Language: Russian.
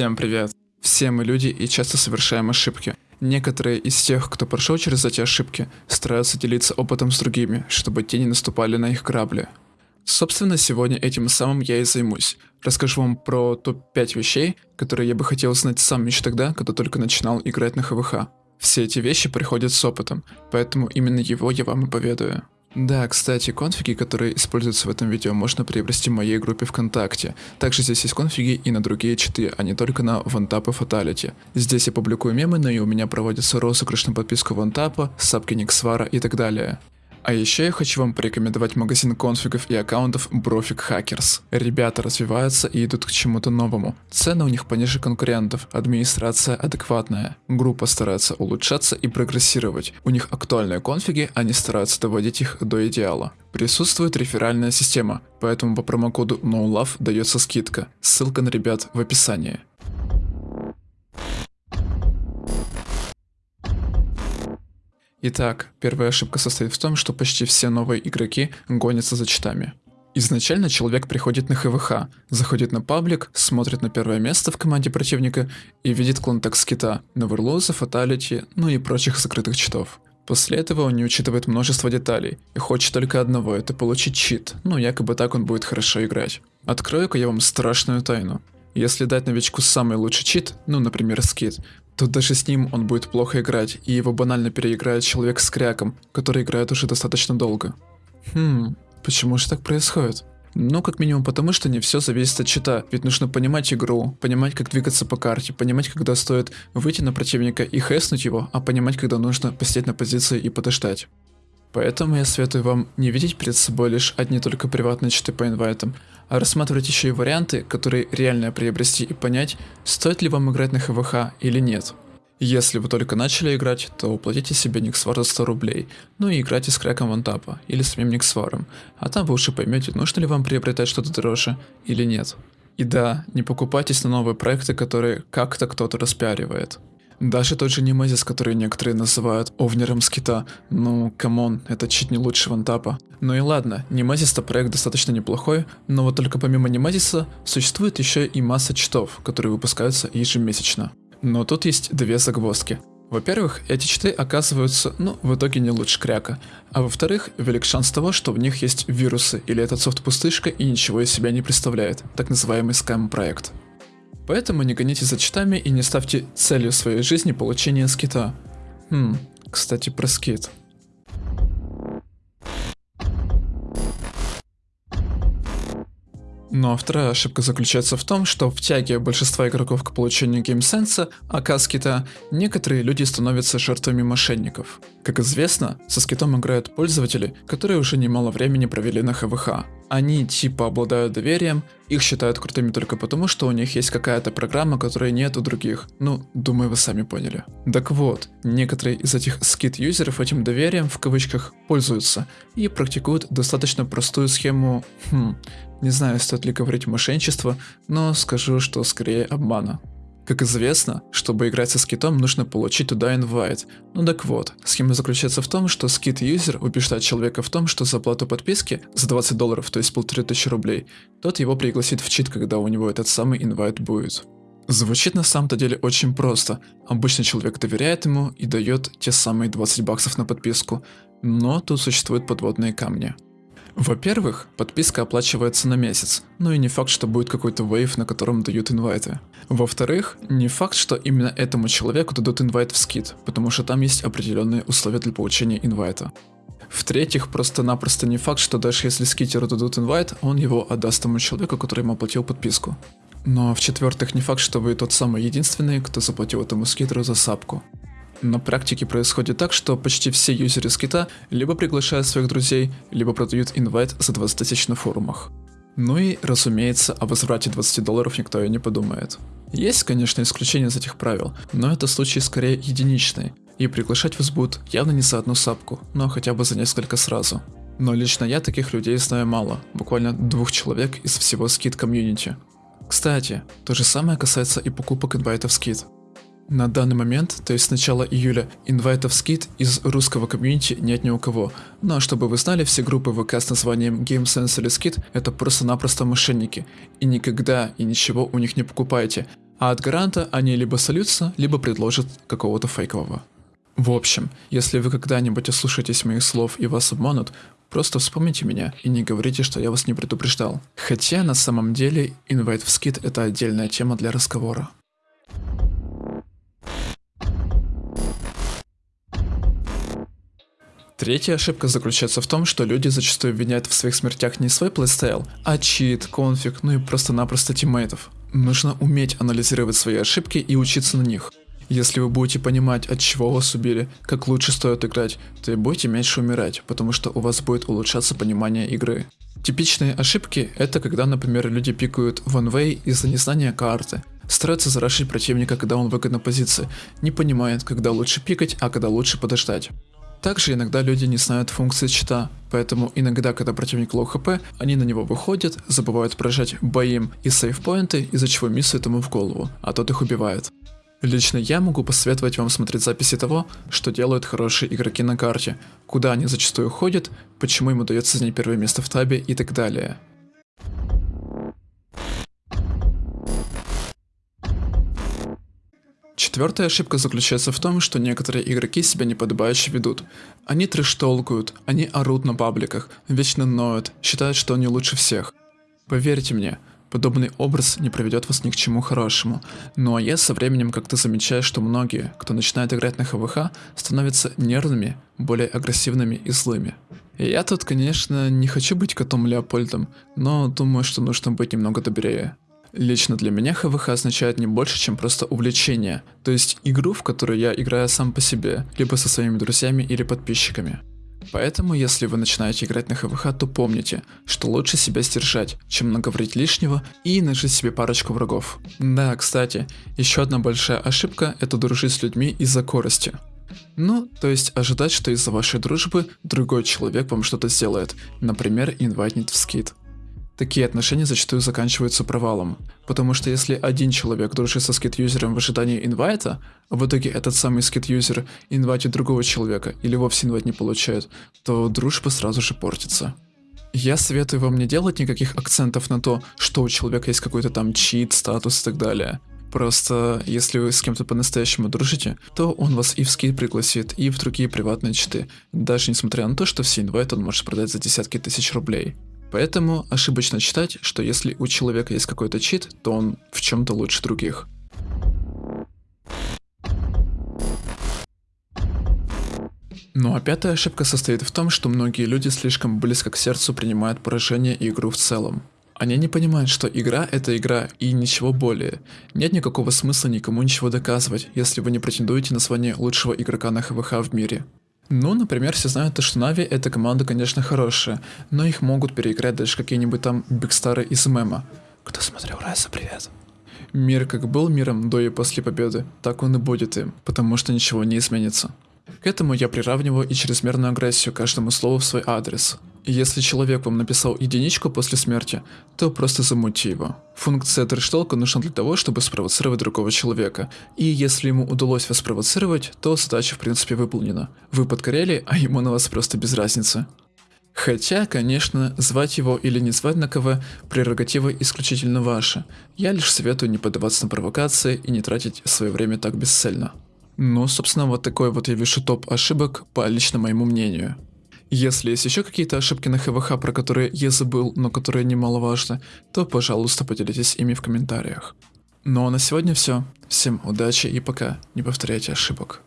Всем привет. Все мы люди и часто совершаем ошибки. Некоторые из тех, кто прошел через эти ошибки, стараются делиться опытом с другими, чтобы те не наступали на их грабли. Собственно, сегодня этим самым я и займусь. Расскажу вам про топ-5 вещей, которые я бы хотел знать сам еще тогда, когда только начинал играть на ХВХ. Все эти вещи приходят с опытом, поэтому именно его я вам и поведаю. Да, кстати, конфиги, которые используются в этом видео, можно приобрести в моей группе ВКонтакте. Также здесь есть конфиги и на другие читы, а не только на OneTap и Fatality. Здесь я публикую мемы, но и у меня проводится розыгрыш на подписку OneTap, сапки Никсвара и так далее. А еще я хочу вам порекомендовать магазин конфигов и аккаунтов Brofik Hackers. Ребята развиваются и идут к чему-то новому. Цены у них пониже конкурентов, администрация адекватная. Группа старается улучшаться и прогрессировать. У них актуальные конфиги, они стараются доводить их до идеала. Присутствует реферальная система, поэтому по промокоду NOLOVE дается скидка. Ссылка на ребят в описании. Итак, первая ошибка состоит в том, что почти все новые игроки гонятся за читами. Изначально человек приходит на ХВХ, заходит на паблик, смотрит на первое место в команде противника и видит клон скита, Новерлоза, Фаталити, ну и прочих закрытых читов. После этого он не учитывает множество деталей и хочет только одного, это получить чит, ну якобы так он будет хорошо играть. Открою-ка я вам страшную тайну. Если дать новичку самый лучший чит, ну например скит, то даже с ним он будет плохо играть, и его банально переиграет человек с кряком, который играет уже достаточно долго. Хм, почему же так происходит? Ну, как минимум потому, что не все зависит от чита, ведь нужно понимать игру, понимать, как двигаться по карте, понимать, когда стоит выйти на противника и хэснуть его, а понимать, когда нужно посидеть на позиции и подождать. Поэтому я советую вам не видеть перед собой лишь одни только приватные читы по инвайтам, рассматривать еще и варианты, которые реально приобрести и понять, стоит ли вам играть на ХВХ или нет. Если вы только начали играть, то уплатите себе Никсвар за 100 рублей, ну и играйте с краком вантапа или самим Никсваром, а там вы уже поймете, нужно ли вам приобретать что-то дороже или нет. И да, не покупайтесь на новые проекты, которые как-то кто-то распиаривает. Даже тот же Немезис, который некоторые называют овнером скита, ну, come on, это чуть не лучше вантапа. Ну и ладно, Немезис-то проект достаточно неплохой, но вот только помимо Немезиса существует еще и масса читов, которые выпускаются ежемесячно. Но тут есть две загвоздки. Во-первых, эти читы оказываются, ну, в итоге не лучше кряка. А во-вторых, велик шанс того, что в них есть вирусы, или этот софт пустышка и ничего из себя не представляет, так называемый скам-проект. Поэтому не гоните за читами и не ставьте целью своей жизни получение скита. Хм, кстати про скит. Но вторая ошибка заключается в том, что в тяге большинства игроков к получению геймсенса, а скита, некоторые люди становятся жертвами мошенников. Как известно, со скитом играют пользователи, которые уже немало времени провели на ХВХ. Они типа обладают доверием, их считают крутыми только потому, что у них есть какая-то программа, которой нет у других. Ну, думаю, вы сами поняли. Так вот, некоторые из этих скит-юзеров этим доверием в кавычках пользуются и практикуют достаточно простую схему, хм, не знаю, стоит ли говорить мошенничество, но скажу, что скорее обмана. Как известно, чтобы играть со скитом, нужно получить туда инвайт. Ну так вот, схема заключается в том, что скит-юзер убеждает человека в том, что за оплату подписки за 20 долларов, то есть полторы тысячи рублей, тот его пригласит в чит, когда у него этот самый инвайт будет. Звучит на самом-то деле очень просто. Обычный человек доверяет ему и дает те самые 20 баксов на подписку. Но тут существуют подводные камни. Во-первых, подписка оплачивается на месяц, ну и не факт, что будет какой-то вейв, на котором дают инвайты. Во-вторых, не факт, что именно этому человеку дадут инвайт в скид, потому что там есть определенные условия для получения инвайта. В-третьих, просто-напросто не факт, что даже если скитеру дадут инвайт, он его отдаст тому человеку, который ему оплатил подписку. Но в-четвертых, не факт, что вы тот самый единственный, кто заплатил этому скитеру за сапку. На практике происходит так, что почти все юзеры скита либо приглашают своих друзей, либо продают инвайт за 20 тысяч на форумах. Ну и, разумеется, о возврате 20 долларов никто и не подумает. Есть, конечно, исключения из этих правил, но это случаи скорее единичные, и приглашать вас будут явно не за одну сапку, но хотя бы за несколько сразу. Но лично я таких людей знаю мало, буквально двух человек из всего скид комьюнити. Кстати, то же самое касается и покупок инвайтов скид. На данный момент, то есть с начала июля, инвайтов скид из русского комьюнити нет ни у кого. Но чтобы вы знали, все группы ВК с названием GameSense или Skid это просто-напросто мошенники. И никогда и ничего у них не покупайте. а от гаранта они либо сольются, либо предложат какого-то фейкового. В общем, если вы когда-нибудь ослушаетесь моих слов и вас обманут, просто вспомните меня и не говорите, что я вас не предупреждал. Хотя на самом деле инвайт в скид это отдельная тема для разговора. Третья ошибка заключается в том, что люди зачастую обвиняют в своих смертях не свой плейстайл, а чит, конфиг, ну и просто-напросто тиммейтов. Нужно уметь анализировать свои ошибки и учиться на них. Если вы будете понимать, от чего вас убили, как лучше стоит играть, то и будете меньше умирать, потому что у вас будет улучшаться понимание игры. Типичные ошибки это когда, например, люди пикают one-way из-за незнания карты, стараются зарашить противника, когда он в выгодной позиции, не понимает, когда лучше пикать, а когда лучше подождать. Также иногда люди не знают функции чита, поэтому иногда, когда противник low HP, они на него выходят, забывают прожать body aim и сейфпоинты, из-за чего миссуют ему в голову, а тот их убивает. Лично я могу посоветовать вам смотреть записи того, что делают хорошие игроки на карте, куда они зачастую ходят, почему им удается занять первое место в табе и так далее. Четвертая ошибка заключается в том, что некоторые игроки себя неподобающе ведут. Они трэш-толкают, они орут на пабликах, вечно ноют, считают, что они лучше всех. Поверьте мне, подобный образ не приведет вас ни к чему хорошему. Ну а я со временем как-то замечаю, что многие, кто начинает играть на ХВХ, становятся нервными, более агрессивными и злыми. Я тут, конечно, не хочу быть котом Леопольдом, но думаю, что нужно быть немного добрее. Лично для меня ХВХ означает не больше, чем просто увлечение, то есть игру, в которую я играю сам по себе, либо со своими друзьями или подписчиками. Поэтому, если вы начинаете играть на ХВХ, то помните, что лучше себя сдержать, чем наговорить лишнего и нажить себе парочку врагов. Да, кстати, еще одна большая ошибка – это дружить с людьми из-за корости. Ну, то есть ожидать, что из-за вашей дружбы другой человек вам что-то сделает, например, инвайтнет в скид. Такие отношения зачастую заканчиваются провалом, потому что если один человек дружит со скит-юзером в ожидании инвайта, а в итоге этот самый скит-юзер инвайтит другого человека или вовсе инвайт не получает, то дружба сразу же портится. Я советую вам не делать никаких акцентов на то, что у человека есть какой-то там чит, статус и так далее. Просто, если вы с кем-то по-настоящему дружите, то он вас и в скид пригласит, и в другие приватные читы, даже несмотря на то, что все инвайты он может продать за десятки тысяч рублей. Поэтому ошибочно считать, что если у человека есть какой-то чит, то он в чем-то лучше других. Ну а пятая ошибка состоит в том, что многие люди слишком близко к сердцу принимают поражение и игру в целом. Они не понимают, что игра это игра и ничего более. Нет никакого смысла никому ничего доказывать, если вы не претендуете на звание лучшего игрока на ХВХ в мире. Ну, например, все знают, что Нави эта команда, конечно, хорошая, но их могут переиграть даже какие-нибудь там бигстары из мема. Кто смотрел Райса, привет. Мир как был миром до и после победы, так он и будет им, потому что ничего не изменится. К этому я приравниваю и чрезмерную агрессию каждому слову в свой адрес. Если человек вам написал единичку после смерти, то просто замути его. Функция трэштолка нужна для того, чтобы спровоцировать другого человека. И если ему удалось вас спровоцировать, то задача в принципе выполнена. Вы подкорели, а ему на вас просто без разницы. Хотя, конечно, звать его или не звать на КВ – прерогатива исключительно ваша. Я лишь советую не поддаваться на провокации и не тратить свое время так бесцельно. Ну, собственно, вот такой вот я вижу топ ошибок по лично моему мнению. Если есть еще какие-то ошибки на ХВХ, про которые я забыл, но которые немаловажны, то, пожалуйста, поделитесь ими в комментариях. Ну а на сегодня все. Всем удачи и пока. Не повторяйте ошибок.